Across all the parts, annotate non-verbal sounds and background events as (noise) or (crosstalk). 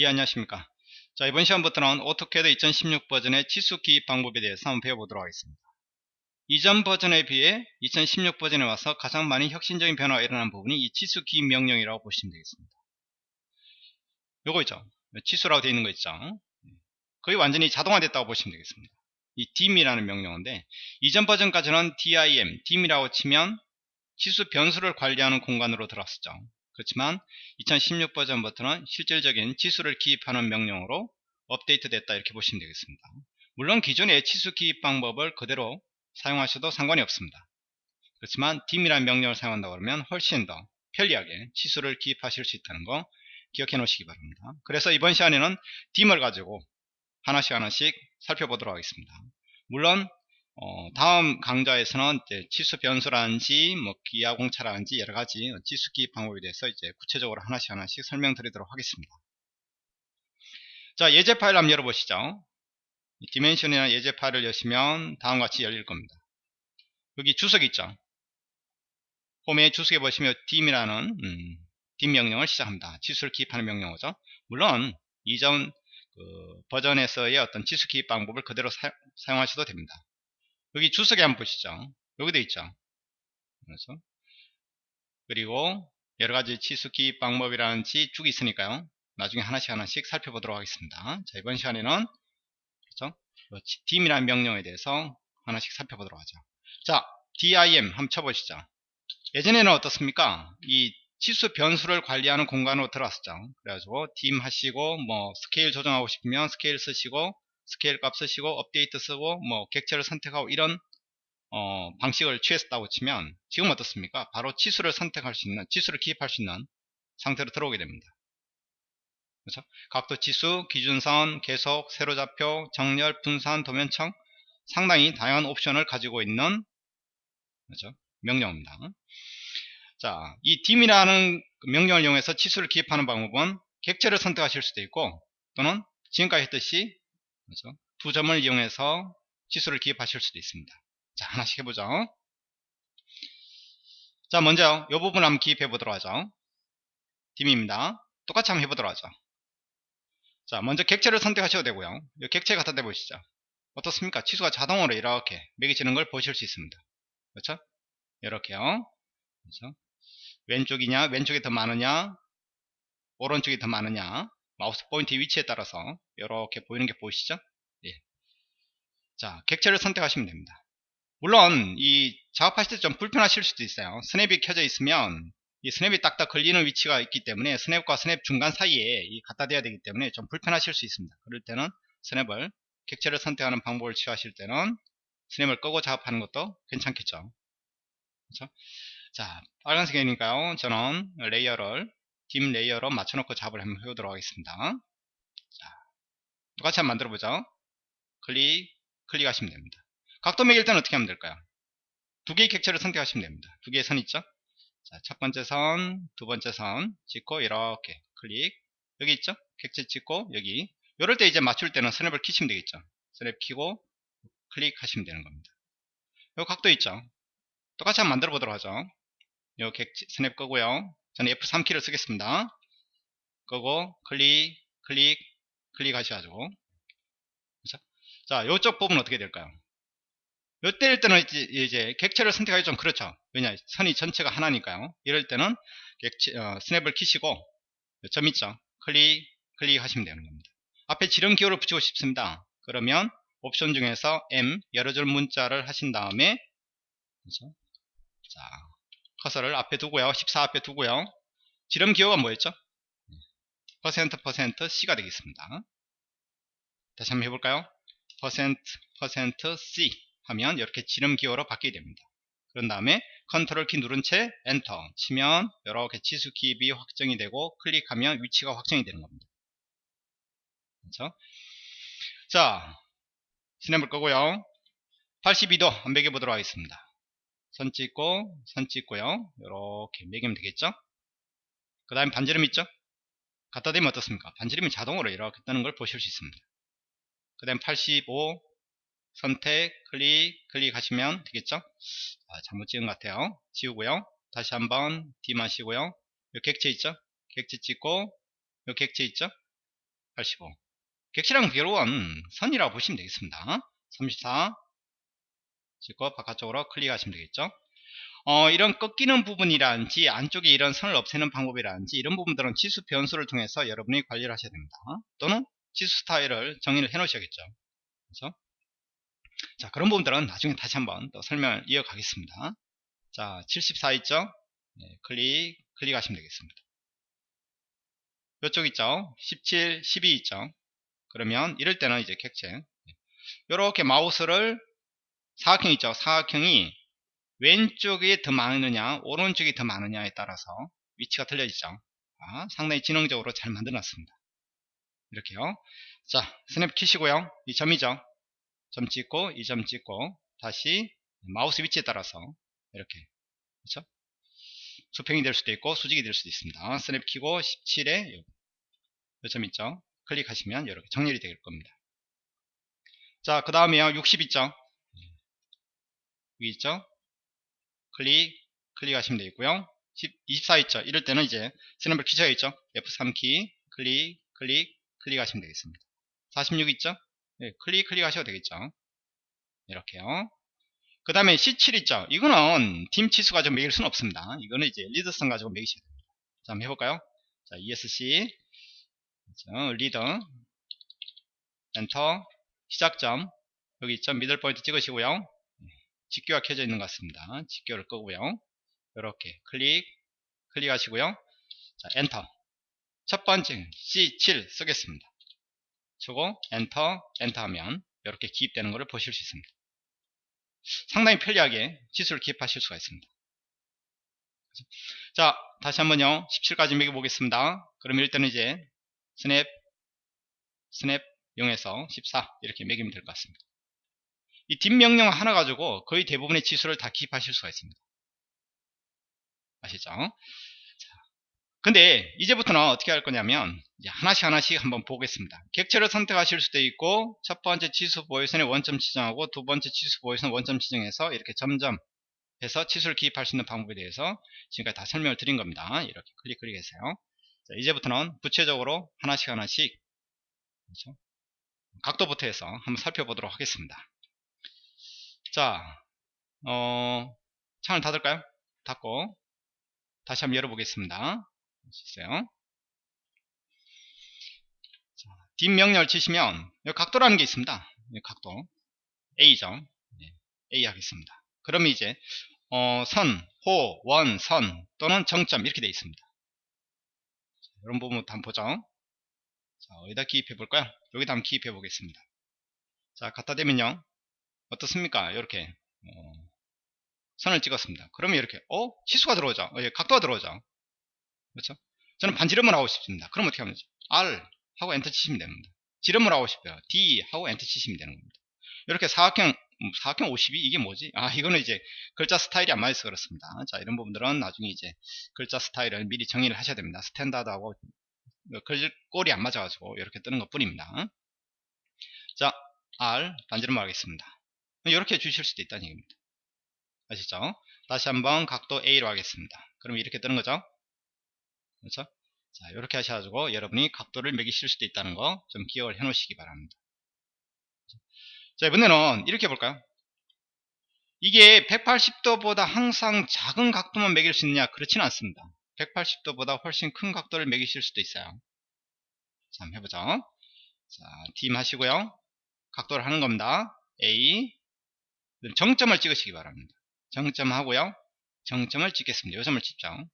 예 안녕하십니까. 자 이번 시간부터는 오토캐드 2016 버전의 치수 기입 방법에 대해서 한번 배워보도록 하겠습니다. 이전 버전에 비해 2016 버전에 와서 가장 많이 혁신적인 변화가 일어난 부분이 이 치수 기입 명령이라고 보시면 되겠습니다. 요거 있죠? 치수라고 되어 있는 거 있죠? 거의 완전히 자동화됐다고 보시면 되겠습니다. 이 dim이라는 명령어인데 이전 버전까지는 dim, dim이라고 치면 치수 변수를 관리하는 공간으로 들어왔었죠 그렇지만 2016 버전부터는 실질적인 치수를 기입하는 명령으로 업데이트 됐다 이렇게 보시면 되겠습니다. 물론 기존의 치수 기입 방법을 그대로 사용하셔도 상관이 없습니다. 그렇지만 dim이라는 명령을 사용한다 그러면 훨씬 더 편리하게 치수를 기입하실 수 있다는 거 기억해 놓으시기 바랍니다. 그래서 이번 시간에는 dim을 가지고 하나씩 하나씩 살펴보도록 하겠습니다. 물론 어, 다음 강좌에서는 치수 변수라든지 뭐 기하 공차라든지 여러 가지 치수 기입 방법에 대해서 이제 구체적으로 하나씩 하나씩 설명드리도록 하겠습니다. 자 예제 파일 한번 열어보시죠. 디멘션이나 예제 파일을 여시면 다음과 같이 열릴 겁니다. 여기 주석 있죠. 홈에 주석에 보시면 dim이라는 음, dim 명령을 시작합니다. 치수를 기입하는 명령어죠. 물론 이전 그 버전에서의 어떤 치수 기입 방법을 그대로 사, 사용하셔도 됩니다. 여기 주석에 한번 보시죠. 여기 도 있죠. 그래서 그리고 여러가지 치수 기입 방법이라는 지 쭉 있으니까요. 나중에 하나씩 하나씩 살펴보도록 하겠습니다. 자, 이번 시간에는 그렇죠? dim이라는 명령에 대해서 하나씩 살펴보도록 하죠. 자, dim 한번 쳐보시죠. 예전에는 어떻습니까? 이 치수 변수를 관리하는 공간으로 들어왔었죠. 그래가지고 dim 하시고 뭐 스케일 조정하고 싶으면 스케일 쓰시고 스케일 값 쓰시고 업데이트 쓰고 뭐 객체를 선택하고 이런 어, 방식을 취했다고 치면 지금 어떻습니까? 바로 치수를 선택할 수 있는 치수를 기입할 수 있는 상태로 들어오게 됩니다. 그렇죠? 각도 치수, 기준선, 계속, 세로좌표, 정렬, 분산, 도면층 상당히 다양한 옵션을 가지고 있는 그렇죠? 명령입니다. 자, 이 dim이라는 명령을 이용해서 치수를 기입하는 방법은 객체를 선택하실 수도 있고 또는 지금까지 했듯이 그렇죠? 두 점을 이용해서 치수를 기입하실 수도 있습니다. 자, 하나씩 해보죠. 자, 먼저 이 부분 한번 기입해 보도록 하죠. dim입니다. 똑같이 한번 해보도록 하죠. 자, 먼저 객체를 선택하셔도 되고요. 이 객체 갖다 대보시죠. 어떻습니까? 치수가 자동으로 이렇게 매겨지는 걸 보실 수 있습니다. 그렇죠? 이렇게요. 그렇죠? 왼쪽이냐, 왼쪽이 더 많으냐, 오른쪽이 더 많으냐, 마우스 포인트 위치에 따라서 이렇게 보이는 게 보이시죠? 예. 자, 객체를 선택하시면 됩니다. 물론 이 작업하실 때 좀 불편하실 수도 있어요. 스냅이 켜져 있으면 이 스냅이 딱딱 걸리는 위치가 있기 때문에 스냅과 스냅 중간 사이에 이 갖다 대야 되기 때문에 좀 불편하실 수 있습니다. 그럴 때는 스냅을 객체를 선택하는 방법을 취하실 때는 스냅을 끄고 작업하는 것도 괜찮겠죠. 그렇죠? 자, 빨간색이니까요. 저는 layer를 dim layer로 맞춰놓고 작업을 한번 해보도록 하겠습니다. 자, 똑같이 한번 만들어보죠. 클릭, 클릭하시면 됩니다. 각도 매길 때는 어떻게 하면 될까요? 두 개의 객체를 선택하시면 됩니다. 두 개의 선 있죠? 자, 첫 번째 선, 두 번째 선 찍고 이렇게 클릭 여기 있죠? 객체 찍고 여기 이럴 때 이제 맞출 때는 스냅을 키시면 되겠죠? 스냅 키고 클릭하시면 되는 겁니다. 이 각도 있죠? 똑같이 한번 만들어 보도록 하죠. 이 객체 스냅 끄고요. 저는 F3키를 쓰겠습니다. 끄고 클릭 클릭 클릭 하셔가지고? 자 이쪽 부분 어떻게 될까요? 요때일 때는 이제, 객체를 선택하기 좀 그렇죠. 왜냐 선이 전체가 하나니까요. 이럴 때는 객체, 어, 스냅을 키시고 점 있죠. 클릭 클릭 하시면 되는 겁니다. 앞에 지름 기호를 붙이고 싶습니다. 그러면 옵션 중에서 M 여러 줄 문자를 하신 다음에 그렇죠? 자 커서를 앞에 두고요. 14 앞에 두고요. 지름 기호가 뭐였죠? 퍼센트 퍼센트 C가 되겠습니다. 다시 한번 해볼까요? 퍼센트 퍼센트 C 하면 이렇게 지름 기호로 바뀌게 됩니다. 그런 다음에 컨트롤 키 누른 채 엔터 치면 이렇게 치수 기입이 확정이 되고 클릭하면 위치가 확정이 되는 겁니다. 그렇죠? 자, 스냅을 끄고요. 82도 한 매겨 보도록 하겠습니다. 선 찍고 선 찍고요. 이렇게 매기면 되겠죠? 그 다음에 반지름 있죠? 갖다 대면 어떻습니까? 반지름이 자동으로 이렇게 뜨는 걸 보실 수 있습니다. 그 다음 85 선택 클릭 클릭하시면 되겠죠? 아, 잘못 찍은 것 같아요. 지우고요. 다시 한번 D 마시고요. 요 객체 있죠? 객체 찍고 요 객체 있죠? 85 객실랑 비교로는 선이라고 보시면 되겠습니다. 34 찍고 바깥쪽으로 클릭하시면 되겠죠? 어, 이런 꺾이는 부분이라든지 안쪽에 이런 선을 없애는 방법이라든지 이런 부분들은 치수 변수를 통해서 여러분이 관리를 하셔야 됩니다. 또는 치수 스타일을 정의를 해 놓으셔야겠죠. 그렇죠? 자 그런 부분들은 나중에 다시 한번 또 설명을 이어가겠습니다. 자 74 있죠? 네, 클릭 클릭하시면 되겠습니다. 이쪽 있죠? 17 12 있죠? 그러면 이럴 때는 이제 객체. 이렇게 마우스를 사각형 있죠? 사각형이 왼쪽이 더 많으냐 오른쪽이 더 많으냐에 따라서 위치가 틀려지죠. 아, 상당히 지능적으로 잘 만들어 놨습니다. 이렇게요. 자 스냅 키시고요. 이 점이죠. 점 찍고 이 점 찍고 다시 마우스 위치에 따라서 이렇게 그렇죠? 수평이 될 수도 있고 수직이 될 수도 있습니다. snap 키고 17에 요점 있죠? 클릭하시면 이렇게 정렬이 될 겁니다. 자 그 다음에요. 60 있죠 여기 있죠? 클릭 클릭하시면 되겠고요. 24 있죠. 이럴 때는 이제 snap을 키셔야 있죠? F3 키. 클릭 클릭 클릭하시면 되겠습니다. 46 있죠? 네, 클릭 클릭 하셔도 되겠죠? 이렇게요. 그 다음에 C7 있죠? 이거는 dim 치수 가지고 매길 수는 없습니다. 이거는 이제 리더선 가지고 매기셔야 됩니다. 자 한번 해볼까요? 자 ESC 그렇죠? 리더. 엔터. 시작점. 여기 있죠? middle point 찍으시고요 직교가 켜져 있는 것 같습니다. 직교를 끄고요. 이렇게 클릭 클릭하시고요. 자 엔터. 첫 번째 C7 쓰겠습니다. 쓰고 enter enter 하면 이렇게 기입되는 것을 보실 수 있습니다. 상당히 편리하게 치수를 기입하실 수가 있습니다. 자 다시 한번요. 17까지 매겨 보겠습니다. 그럼 일단은 이제 snap snap 0에서 14 이렇게 매기면 될 것 같습니다 이 dim 명령 하나 가지고 거의 대부분의 치수를 다 기입하실 수가 있습니다. 아시죠? 근데 이제부터는 어떻게 할 거냐면 하나씩 하나씩 한번 보겠습니다. 객체를 선택하실 수도 있고 첫 번째 치수 보여선에 원점 지정하고 두 번째 치수 보여선 원점 지정해서 이렇게 점점 해서 치수를 기입할 수 있는 방법에 대해서 지금까지 다 설명을 드린 겁니다. 이렇게 클릭 클릭해서요. 자, 이제부터는 구체적으로 하나씩 하나씩 그렇죠? 각도부터 해서 한번 살펴보도록 하겠습니다 자 어, 창을 닫을까요 닫고 다시 한번 열어보겠습니다 있어요. 자, 뒷명령을 치시면 여기 각도라는 게 있습니다. 각도 A죠. 네, A 하겠습니다. 그러면 이제 어, 선, 호, 원, 선 또는 정점 이렇게 되어 있습니다. 자, 이런 부분부터 한번 보죠. 자, 어디다 기입해 볼까요? 여기다 한번 기입해 보겠습니다. 자, 갖다 대면요. 어떻습니까? 이렇게 어, 선을 찍었습니다. 그러면 이렇게 어? 치수가 들어오죠. 어, 예, 각도가 들어오죠. 그렇죠? 저는 반지름을 하고 싶습니다. 그럼 어떻게 하면 되죠? R 하고 엔터 치시면 됩니다. 지름을 하고 싶어요. D 하고 엔터 치시면 되는 겁니다. 이렇게 사각형 음, 사각형 52 이게 뭐지? 아 이거는 이제 글자 스타일이 안 맞아서 그렇습니다. 자 이런 부분들은 나중에 이제 글자 스타일을 미리 정의를 하셔야 됩니다. standard하고 글꼴이 안 맞아가지고 이렇게 뜨는 것 뿐입니다. 자 R 반지름 하겠습니다. 이렇게 주실 수도 있다는 얘기입니다. 아시죠? 다시 한번 각도 A로 하겠습니다. 그럼 이렇게 뜨는 거죠? 그렇죠? 자, 이렇게 하셔가지고 여러분이 각도를 매기실 수도 있다는 거 좀 기억을 해 놓으시기 바랍니다. 자, 이번에는 이렇게 볼까요? 이게 180도보다 항상 작은 각도만 매길 수 있느냐? 그렇지는 않습니다. 180도보다 훨씬 큰 각도를 매기실 수도 있어요. 자, 한번 해보죠. 자, 딤 하시고요. 각도를 하는 겁니다. A. 정점을 찍으시기 바랍니다. 정점 하고요. 정점을 찍겠습니다. 요점을 찍죠.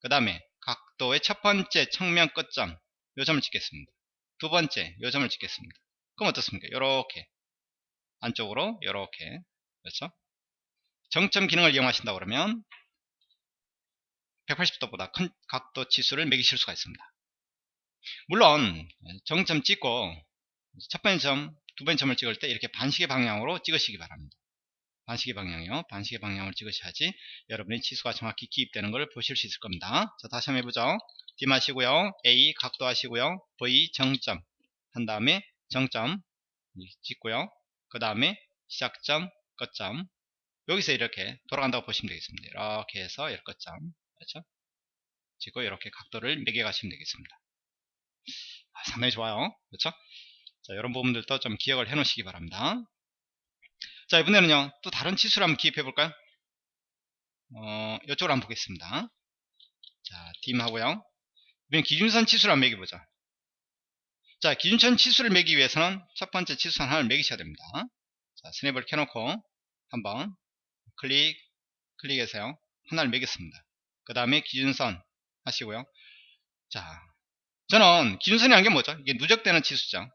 그 다음에 각도의 첫 번째 측면 끝점 요 점을 찍겠습니다. 두 번째 요 점을 찍겠습니다. 그럼 어떻습니까? 이렇게 안쪽으로 이렇게 그렇죠? 정점 기능을 이용하신다 그러면 180도보다 큰 각도 지수를 매기실 수가 있습니다. 물론 정점 찍고 첫 번째 점, 두 번째 점을 찍을 때 이렇게 반시계 방향으로 찍으시기 바랍니다. 반시계 방향이요. 반시계 방향을 찍으셔야지 여러분의 치수가 정확히 기입되는 걸 보실 수 있을 겁니다. 자, 다시 한번 해보죠. D 하시고요. A 각도 하시고요. V 정점 한 다음에 정점 찍고요. 그 다음에 시작점, 끝점 여기서 이렇게 돌아간다고 보시면 되겠습니다. 이렇게 해서 이렇게 끝점 그렇죠? 찍고 이렇게 각도를 매겨 가시면 되겠습니다. 아, 상당히 좋아요. 그렇죠? 자, 이런 부분들도 좀 기억을 해 놓으시기 바랍니다. 자, 이번에는요, 또 다른 치수를 한번 기입해 볼까요? 어, 이쪽으로 한번 보겠습니다. 자, 딤 하고요. 이번엔 기준선 치수를 한번 매겨보자. 자, 기준선 치수를 매기 위해서는 첫 번째 치수 하나를 매기셔야 됩니다. 자, 스냅을 켜놓고 한번 클릭, 클릭해서요. 하나를 매겼습니다. 그 다음에 기준선 하시고요. 자, 저는 기준선이라는 게 뭐죠? 이게 누적되는 치수죠.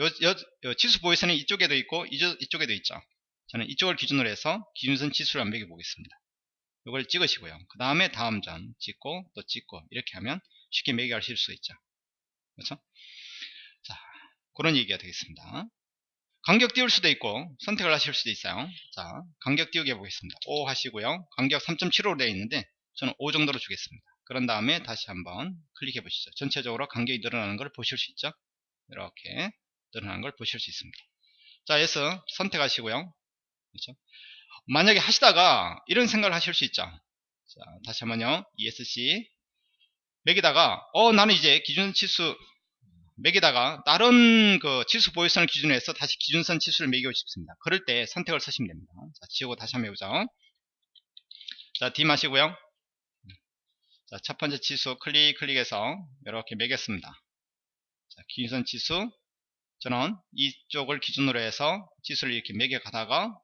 요, 요, 요 치수 보이선이 이쪽에도 있고 이쪽, 이쪽 에도 있죠. 저는 이쪽을 기준으로 해서 기준선 치수를 한번 매겨 보겠습니다. 이걸 찍으시고요. 그 다음에 다음 점 찍고 또 찍고 이렇게 하면 쉽게 매겨하실 수 있죠. 그렇죠? 자, 그런 얘기가 되겠습니다. 간격 띄울 수도 있고 선택을 하실 수도 있어요. 자, 간격 띄우기 해보겠습니다. 5 하시고요. 간격 3.75로 되어 있는데 저는 5 정도로 주겠습니다. 그런 다음에 다시 한번 클릭해 보시죠. 전체적으로 간격이 늘어나는 걸 보실 수 있죠. 이렇게 늘어나는 걸 보실 수 있습니다. 자, S 선택하시고요. 그렇죠? 만약에 하시다가 이런 생각을 하실 수 있죠. 자, 다시 한번요. ESC 맥에다가 어 나는 이제 기준 치수 맥에다가 다른 그 치수 보유선을 기준으로 해서 다시 기준선 치수를 매기고 싶습니다. 그럴 때 선택을 쓰시면 됩니다. 자, 지우고 다시 한번 해보죠. 자, D 마시고요. 자, 첫 번째 치수 클릭 클릭해서 이렇게 매겼습니다. 자, 기준선 치수 저는 이쪽을 기준으로 해서 치수를 이렇게 매겨 가다가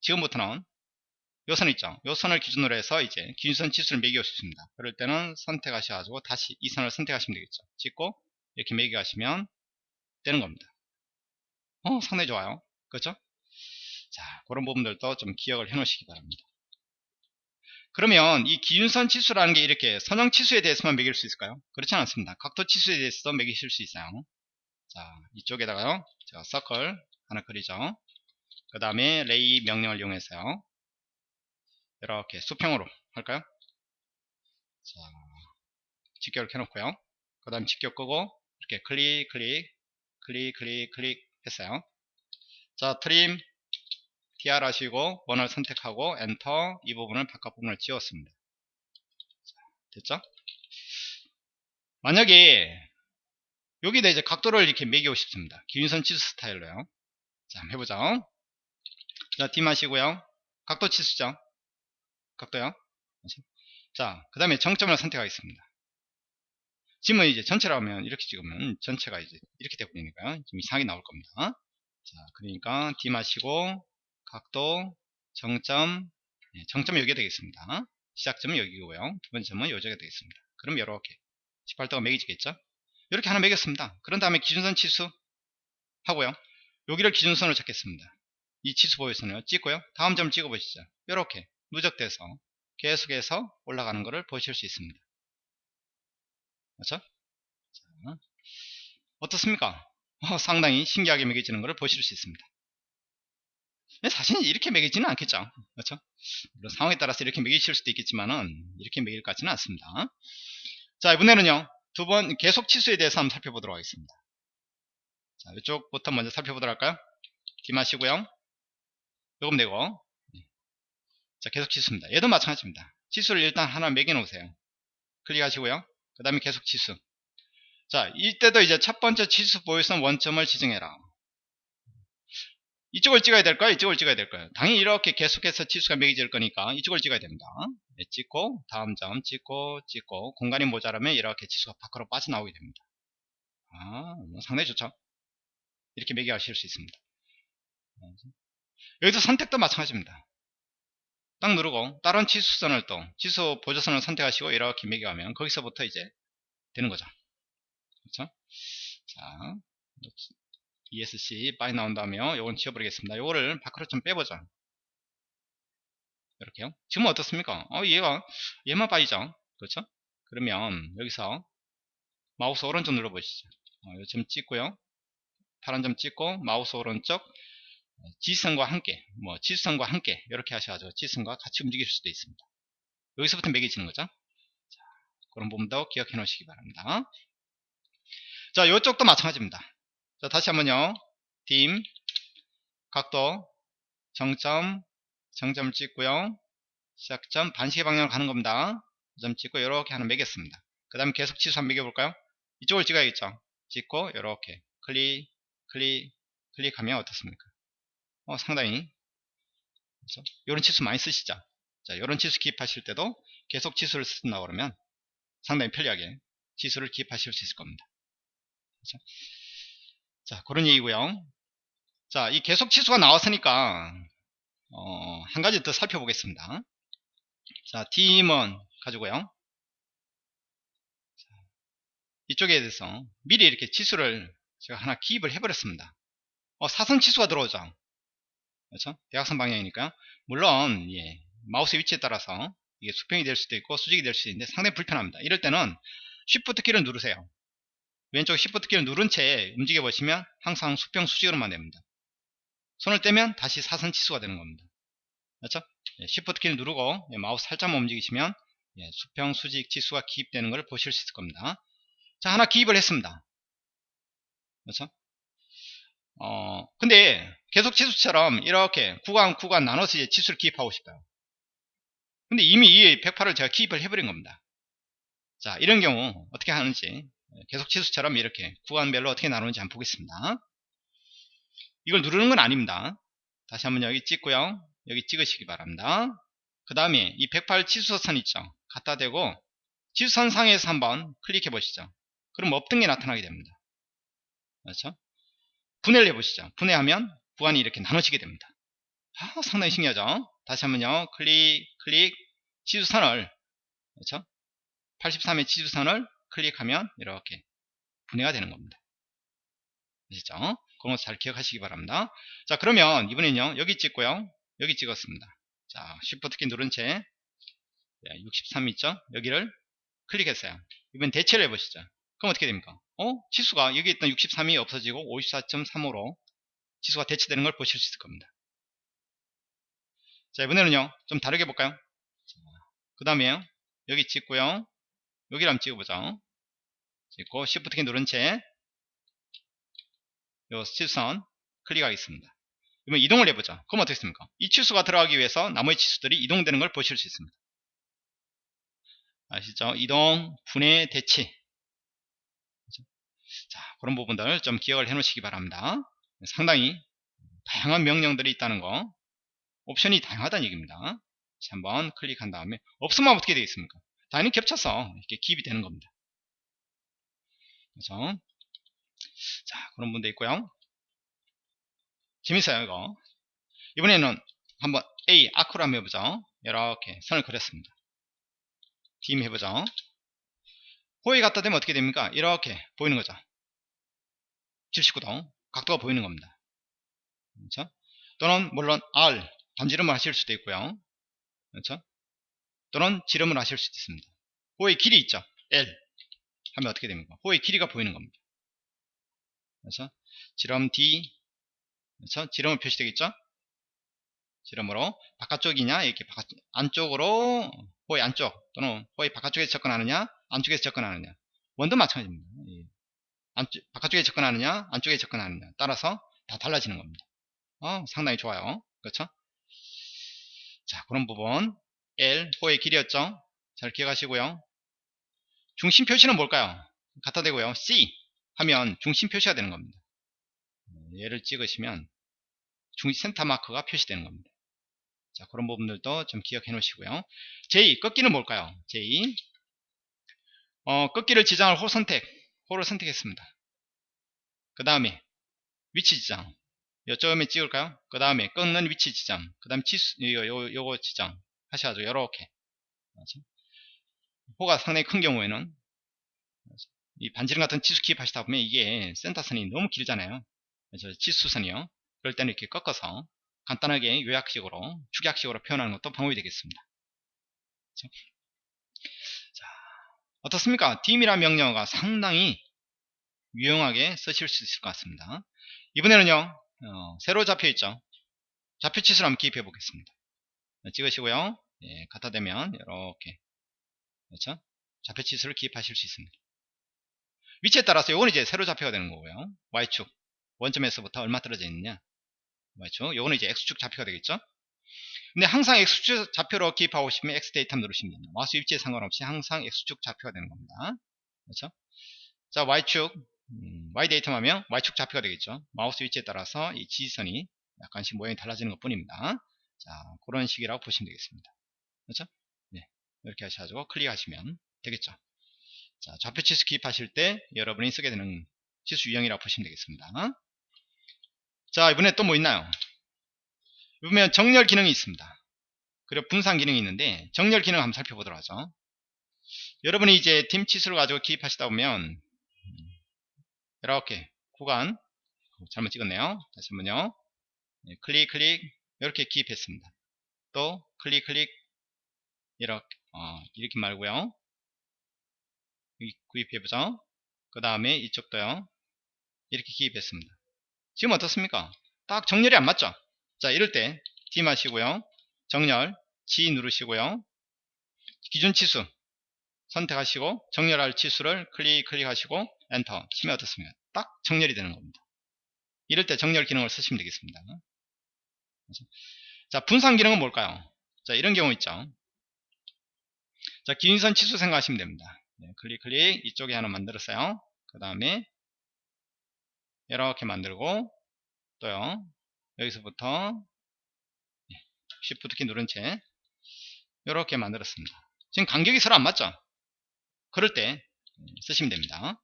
지금부터는 요선 있죠. 요 선을 기준으로 해서 이제 기준선 치수를 매기고 싶습니다. 그럴 때는 선택하셔가지고 다시 이 선을 선택하시면 되겠죠. 찍고 이렇게 매겨가시면 되는 겁니다. 어, 상당히 좋아요. 그렇죠? 자, 그런 부분들도 좀 기억을 해 놓으시기 바랍니다. 그러면 이 기준선 치수라는 게 이렇게 선형 치수에 대해서만 매길 수 있을까요? 그렇지 않습니다. 각도 치수에 대해서도 매기실 수 있어요. 자, 이쪽에다가요. 제가 서클 하나 그리죠. 그 다음에 ray 명령을 이용해서요. 이렇게 수평으로 할까요? 자, 직교를 켜놓고요. 그 다음 직교 끄고 이렇게 클릭 클릭 클릭 클릭 클릭 했어요. 자, trim TR 하시고 원을 선택하고 엔터 이 부분을 바깥 부분을 지웠습니다. 자, 됐죠? 만약에 여기다 이제 각도를 이렇게 매기고 싶습니다. 기준선 치수 스타일로요. 자, 한번 해보죠. 자, D 마시고요. 각도 치수죠. 각도요. 자, 그 다음에 정점을 선택하겠습니다. 지금은 이제 전체로 하면 이렇게 찍으면 전체가 이제 이렇게 되버리니까요. 좀 이상하게 나올 겁니다. 자, 그러니까 D 마시고 각도, 정점, 네, 정점은 여기가 되겠습니다. 시작점은 여기고요. 두 번째 점은 여기가 되겠습니다. 그럼 이렇게 18도가 매겨지겠죠? 이렇게 하나 매겼습니다. 그런 다음에 기준선 치수 하고요. 여기를 기준선으로 잡겠습니다. 이 치수 보여서는요. 찍고요. 다음 점 찍어보시죠. 이렇게 누적돼서 계속해서 올라가는 것을 보실 수 있습니다. 그렇죠? 자, 어떻습니까? 어, 상당히 신기하게 매겨지는 것을 보실 수 있습니다. 사실 이렇게 매기지는 않겠죠. 그렇죠? 물론 상황에 따라서 이렇게 매기실 수도 있겠지만은 이렇게 매길 것 같지는 않습니다. 자 이번에는요 두 번 계속 치수에 대해서 한번 살펴보도록 하겠습니다. 자 이쪽부터 먼저 살펴보도록 할까요? 기마시고요. 요금 내고 자 계속 치수입니다. 얘도 마찬가지입니다. 치수를 일단 하나 매겨 놓으세요. 클릭하시고요. 그 다음에 계속 치수. 자 이때도 이제 첫 번째 치수 보유선 원점을 지정해라. 이쪽을 찍어야 될까요? 이쪽을 찍어야 될까요? 당연히 이렇게 계속해서 치수가 매겨질 거니까 이쪽을 찍어야 됩니다. 네, 찍고 다음 점 찍고 찍고 공간이 모자라면 이렇게 치수가 밖으로 빠져나오게 됩니다. 아, 뭐 상당히 좋죠? 이렇게 매겨하실 수 있습니다. 여기서 선택도 마찬가지입니다. 딱 누르고 다른 치수선을 또 치수 보조선을 선택하시고 이렇게 매겨가면 거기서부터 이제 되는 거죠. 그렇죠? 자, ESC 빠이 나온다며 요건 지워버리겠습니다. 요거를 밖으로 좀 빼보자. 이렇게요. 지금 어떻습니까? 어, 얘가 얘만 빠지죠. 그렇죠? 그러면 여기서 마우스 오른쪽 눌러보시죠. 어, 점 찍고요. 파란 점 찍고 마우스 오른쪽 지선과 함께 뭐 지선과 함께 이렇게 하셔가지고 지선과 같이 움직일 수도 있습니다. 여기서부터 매겨지는 거죠. 자, 그런 부분도 기억해 놓으시기 바랍니다. 자, 이쪽도 마찬가지입니다. 자, 다시 한번요. 딤, 각도, 정점, 정점 찍고요. 시작점, 반시계 방향으로 가는 겁니다. 점 찍고 이렇게 하나 매겼습니다. 그 다음에 계속 치수 한번 매겨볼까요? 이쪽을 찍어야겠죠. 찍고 이렇게 클릭 클릭 클릭하면 어떻습니까 어, 상당히 그렇죠? 이런 치수 많이 쓰시죠 자 이런 치수 기입하실 때도 계속 치수를 쓴다 그러면 상당히 편리하게 치수를 기입하실 수 있을 겁니다 그렇죠? 자 그런 얘기고요 자 이 계속 치수가 나왔으니까 어, 한 가지 더 살펴보겠습니다 자 팀은 가지고요 이쪽에 대해서 미리 이렇게 치수를 제가 하나 기입을 해버렸습니다. 어, 사선 치수가 들어오죠. 그렇죠? 대각선 방향이니까 물론 예, 마우스 위치에 따라서 이게 수평이 될 수도 있고 수직이 될 수도 있는데 상당히 불편합니다. 이럴 때는 Shift 키를 누르세요. 왼쪽 Shift 키를 누른 채 움직여 보시면 항상 수평 수직으로만 됩니다. 손을 떼면 다시 사선 치수가 되는 겁니다. 그렇죠? 예, Shift 키를 누르고 예, 마우스 살짝만 움직이시면 예, 수평 수직 치수가 기입되는 것을 보실 수 있을 겁니다. 자, 하나 기입을 했습니다. 그렇죠? 어, 근데 계속 치수처럼 이렇게 구간 구간 나눠서 이제 치수를 기입하고 싶어요. 근데 이미 이 108을 제가 기입을 해버린 겁니다. 자, 이런 경우 어떻게 하는지 계속 치수처럼 이렇게 구간별로 어떻게 나누는지 한번 보겠습니다. 이걸 누르는 건 아닙니다. 다시 한번 여기 찍고요. 여기 찍으시기 바랍니다. 그 다음에 이 108 치수선 있죠. 갖다 대고 치수선 상에서 한번 클릭해 보시죠. 그럼 없던 게 나타나게 됩니다. 그렇죠? 분해를 해보시죠. 분해하면 구간이 이렇게 나눠지게 됩니다. 아, 상당히 신기하죠? 다시 한번요. 클릭, 클릭, 지수선을, 그렇죠? 83의 지수선을 클릭하면 이렇게 분해가 되는 겁니다. 아시죠? 그런 거잘 기억하시기 바랍니다. 자, 그러면 이번엔요. 여기 찍고요. 여기 찍었습니다. 자, Shift 키 누른 채 63 있죠? 여기를 클릭했어요. 이번 대체를 해보시죠. 그럼 어떻게 됩니까? 어? 치수가 여기 있던 63이 없어지고 54.35로 치수가 대체되는 걸 보실 수 있을 겁니다. 자 이번에는요 좀 다르게 볼까요? 그 다음에 여기 찍고요 여기를 한번 찍어보죠. 찍고 Shift 키 누른 채요 치수선 클릭하겠습니다. 그러면 이동을 해보죠. 그럼 어떻게 됩니까? 이 치수가 들어가기 위해서 나머지 치수들이 이동되는 걸 보실 수 있습니다. 아시죠? 이동, 분해, 대치 자, 그런 부분들 좀 기억을 해 놓으시기 바랍니다. 상당히 다양한 명령들이 있다는 거 옵션이 다양하다는 얘기입니다. 한번 클릭한 다음에 없으면 어떻게 되겠습니까? 당연히 겹쳐서 이렇게 기입이 되는 겁니다. 그래서 자 그런 분도 있고요. 재밌어요 이거. 이번에는 한번 A 아크로 한번 해보죠. 이렇게 선을 그렸습니다. 팀 해보죠. 호에 갖다 대면 어떻게 됩니까? 이렇게 보이는 거죠. 79도 각도가 보이는 겁니다. 그렇죠? 또는 물론 R 반지름을 하실 수도 있고요. 그렇죠? 또는 지름을 하실 수도 있습니다. 호의 길이 있죠. L 하면 어떻게 됩니까? 호의 길이가 보이는 겁니다. 그렇죠? 지름 D 그렇죠? 지름을 표시되겠죠? 지름으로 바깥쪽이냐 이렇게 바깥, 안쪽으로 호의 안쪽 또는 호의 바깥쪽에서 접근하느냐 안쪽에서 접근하느냐 원도 마찬가지입니다. 안쪽, 바깥쪽에 접근하느냐 안쪽에 접근하느냐 따라서 다 달라지는 겁니다. 어, 상당히 좋아요. 그렇죠? 자 그런 부분 L 호의 길이었죠. 잘 기억하시고요. 중심 표시는 뭘까요? 갖다 대고요. C 하면 중심 표시가 되는 겁니다. 얘를 찍으시면 중 센터 마크가 표시되는 겁니다. 자 그런 부분들도 좀 기억해 놓으시고요. J 꺾기는 뭘까요? J 어, 꺾기를 지정할 호 선택 호를 선택했습니다. 그 다음에 위치 지정 요점에 찍을까요? 그 다음에 끊는 위치 지정 그 다음 치수 요, 요, 요거 지정 하셔가지고 요렇게 호가 상당히 큰 경우에는 이 반지름 같은 치수 기입하시다 보면 이게 센터선이 너무 길잖아요 그래서 치수선이요 그럴 때는 이렇게 꺾어서 간단하게 요약식으로 축약식으로 표현하는 것도 방법이 되겠습니다 그렇죠? 어떻습니까? dim이란 명령어가 상당히 유용하게 쓰실 수 있을 것 같습니다. 이번에는요, 어, 새로 잡혀있죠. 좌표 치수를 한번 기입해 보겠습니다. 네, 찍으시고요. 예, 갖다 대면 이렇게 그렇죠? 좌표 치수를 기입하실 수 있습니다. 위치에 따라서 이건 이제 세로 좌표가 되는 거고요. Y축 원점에서부터 얼마 떨어져 있느냐 Y축 요거는 이제 X축 좌표가 되겠죠. 근데 항상 X축 좌표로 기입하고 싶으면 X datum 누르시면 됩니다. 마우스 위치에 상관없이 항상 X축 좌표가 되는 겁니다. 그렇죠? 자, Y축 음, Y datum 하면 Y축 좌표가 되겠죠. 마우스 위치에 따라서 이 지지선이 약간씩 모양이 달라지는 것 뿐입니다. 자, 그런 식이라고 보시면 되겠습니다. 그렇죠? 네. 이렇게 하셔가지고 클릭하시면 되겠죠. 자, 좌표 치수 기입하실 때 여러분이 쓰게 되는 치수 유형이라고 보시면 되겠습니다. 자, 이번에 또 뭐 있나요? 보면 정렬 기능이 있습니다. 그리고 분산 기능이 있는데 정렬 기능 한번 살펴보도록 하죠. 여러분이 이제 팀 치수를 가지고 기입하시다 보면 이렇게 구간 잘못 찍었네요. 다시 한번요. 네, 클릭 클릭 이렇게 기입했습니다. 또 클릭 클릭 이렇게 어, 이렇게 말고요. 구입해보죠. 그 다음에 이쪽도요. 이렇게 기입했습니다. 지금 어떻습니까? 딱 정렬이 안 맞죠? 자 이럴 때 D 마시고요. 정렬 G 누르시고요. 기준 치수 선택하시고 정렬할 치수를 클릭 클릭하시고 엔터 치면 어떻습니까? 딱 정렬이 되는 겁니다. 이럴 때 정렬 기능을 쓰시면 되겠습니다. 자 분산 기능은 뭘까요? 자 이런 경우 있죠. 자 기준선 치수 생각하시면 됩니다. 네, 클릭 클릭 이쪽에 하나 만들었어요. 그 다음에 이렇게 만들고 또요 여기서부터 Shift 키 누른 채 이렇게 만들었습니다. 지금 간격이 서로 안 맞죠? 그럴 때 쓰시면 됩니다.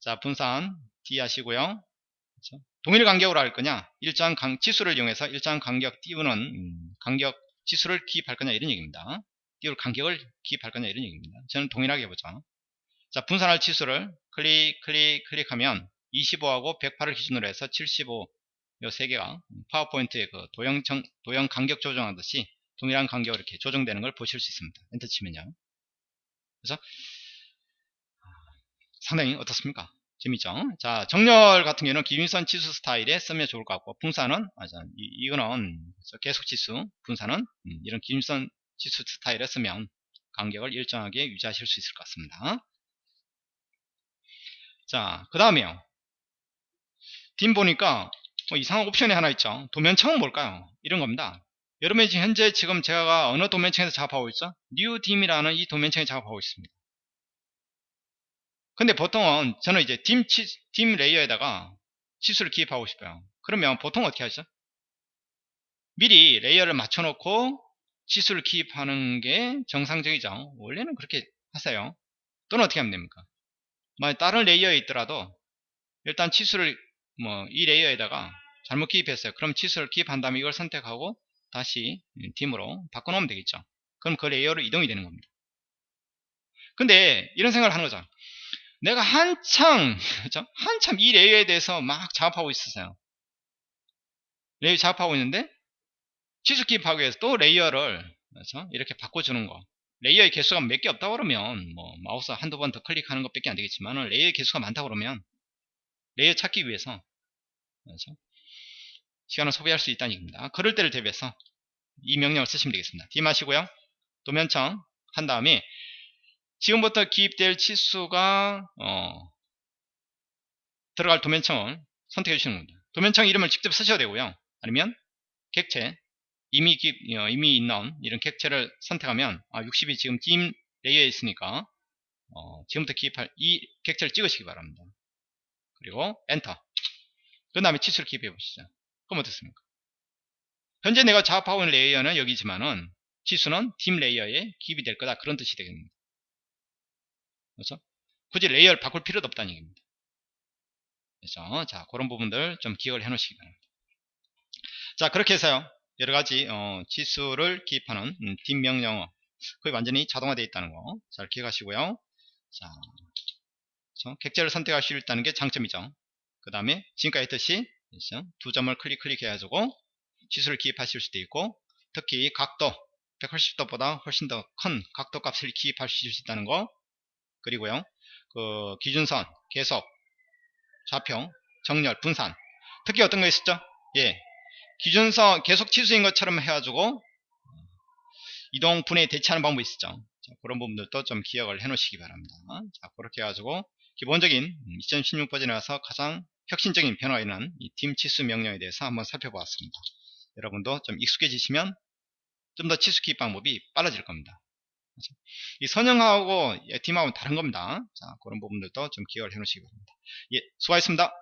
자 분산 D 하시고요. 그렇죠? 동일 간격으로 할 거냐 일정 강, 치수를 이용해서 일정 간격 띄우는 음, 간격 치수를 기입할 거냐 이런 얘기입니다. 띄울 간격을 기입할 거냐 이런 얘기입니다. 저는 동일하게 해보죠. 자 분산할 치수를 클릭 클릭 클릭하면 25하고 108을 기준으로 해서 75 요 세 개가 파워포인트의 그 도형, 정, 도형 간격 조정하듯이 동일한 간격으로 이렇게 조정되는 걸 보실 수 있습니다. 엔터 치면요. 그래서 상당히 어떻습니까? 재밌죠? 자, 정렬 같은 경우는 기준선 치수 스타일에 쓰면 좋을 것 같고, 분산은, 아, 이, 이거는 계속 치수, 분산은 음, 이런 기준선 치수 스타일에 쓰면 간격을 일정하게 유지하실 수 있을 것 같습니다. 자, 그 다음에요. 딤 보니까 뭐 이상한 옵션이 하나 있죠. 도면청은 뭘까요? 이런 겁니다. 여러분이 지금 현재 지금 제가 어느 도면층에서 작업하고 있죠? dim이라는 이 도면층에 작업하고 있습니다. 근데 보통은 저는 이제 dim, 치, dim layer에다가 치수를 기입하고 싶어요. 그러면 보통 어떻게 하죠? 미리 layer를 맞춰놓고 치수를 기입하는 게 정상적이죠. 원래는 그렇게 하세요. 또는 어떻게 하면 됩니까? 만약 다른 layer에 있더라도 일단 치수를 뭐 이 layer에다가 잘못 기입했어요. 그럼 치수를 기입한 다음에 이걸 선택하고 다시 dim으로 바꿔놓으면 되겠죠. 그럼 그 layer로 이동이 되는 겁니다. 근데 이런 생각을 하는 거죠. 내가 한참 (laughs) 그렇죠? 한참 이 layer에 대해서 막 작업하고 있었어요. layer 작업하고 있는데 치수 기입하기 위해서 또 layer를 그렇죠? 이렇게 바꿔주는 거. layer의 개수가 몇 개 없다 그러면 뭐 마우스 한두 번 더 클릭하는 것밖에 안 되겠지만 layer의 개수가 많다 그러면 layer 찾기 위해서 그렇죠? 시간을 소비할 수 있다는 얘기입니다. 그럴 때를 대비해서 이 명령을 쓰시면 되겠습니다. dim 하시고요. 도면층 한 다음에 지금부터 기입될 치수가 어, 들어갈 도면층을 선택해 주시는 겁니다. 도면층 이름을 직접 쓰셔도 되고요. 아니면 객체 이미 기입, 어, 이미 있는 이런 객체를 선택하면 아, 60이 지금 dim layer에 있으니까 어, 지금부터 기입할 이 객체를 찍으시기 바랍니다. 그리고 엔터 그 다음에 치수를 기입해 보시죠. 그럼 어떻습니까? 현재 내가 작업하고 있는 layer는 여기지만은 치수는 dim layer에 기입이 될 거다 그런 뜻이 되겠습니다. 그렇죠? 굳이 layer를 바꿀 필요도 없다는 얘기입니다. 그렇죠? 자, 그런 부분들 좀 기억을 해 놓으시기 바랍니다. 자, 그렇게 해서요. 여러 가지 어, 치수를 기입하는 음, dim 명령어 거의 완전히 자동화되어 있다는 거 잘 기억하시고요. 자, 그렇죠? 객체를 선택할 수 있다는 게 장점이죠. 그 다음에 지금까지 했듯이 그렇죠? 두 점을 클릭 클릭해가지고 지수를 기입하실 수도 있고 특히 각도 180도보다 훨씬 더 큰 각도 값을 기입하실 수 있다는 거 그리고요 그 기준선 계속 좌표 정렬 분산 특히 어떤 거 있었죠 예 기준선 계속 치수인 것처럼 해가지고 이동 분해 대체하는 방법이 있었죠 자, 그런 부분들도 좀 기억을 해 놓으시기 바랍니다 자 그렇게 해가지고 기본적인 2016 버전에 와서 가장 혁신적인 변화가 있는 이팀 치수 명령에 대해서 한번 살펴보았습니다 여러분도 좀 익숙해지시면 좀 더 치수 기입 방법이 빨라질 겁니다 이 선형하고 팀하고는 다른 겁니다. 자, 그런 부분들도 좀 기억을 해 놓으시기 바랍니다. 예, 수고하셨습니다.